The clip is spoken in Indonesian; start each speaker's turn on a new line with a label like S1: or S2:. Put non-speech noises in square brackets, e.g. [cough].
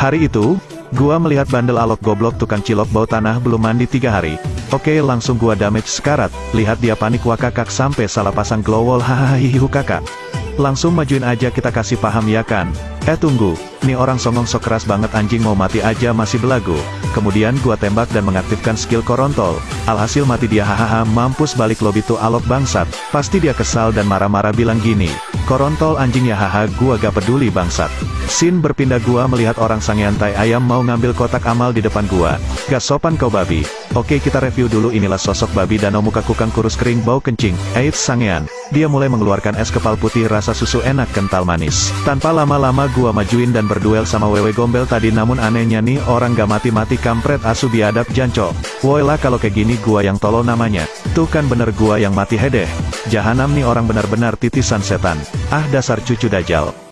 S1: Hari itu, gua melihat bandel alok goblok tukang cilok bau tanah belum mandi tiga hari. Oke langsung gua damage sekarat, lihat dia panik wakakak sampai salah pasang glow wall [laughs] hahaha kakak. Langsung majuin aja kita kasih paham ya kan. Eh tunggu, nih orang songong sok keras banget anjing mau mati aja masih belagu. Kemudian gua tembak dan mengaktifkan skill korontol. Alhasil mati dia hahaha mampus balik lobby tuh alok bangsat. Pasti dia kesal dan marah-marah bilang gini. Korontol anjing ya haha gua gak peduli bangsat. Sin berpindah gua melihat orang sangiantai ayam mau ngambil kotak amal di depan gua. Gak sopan kau babi. Oke kita review dulu inilah sosok babi danau muka kukang kurus kering bau kencing. Eits sangean. Dia mulai mengeluarkan es kepal putih rasa susu enak kental manis. Tanpa lama-lama gua majuin dan berduel sama wewe gombel tadi namun anehnya nih orang gak mati-mati kampret asu biadab janco. Woi lah kalau kayak gini gua yang tolol namanya. Tuh kan bener gua yang mati hedeh. Jahanam nih orang benar-benar titisan setan. Ah dasar cucu dajal.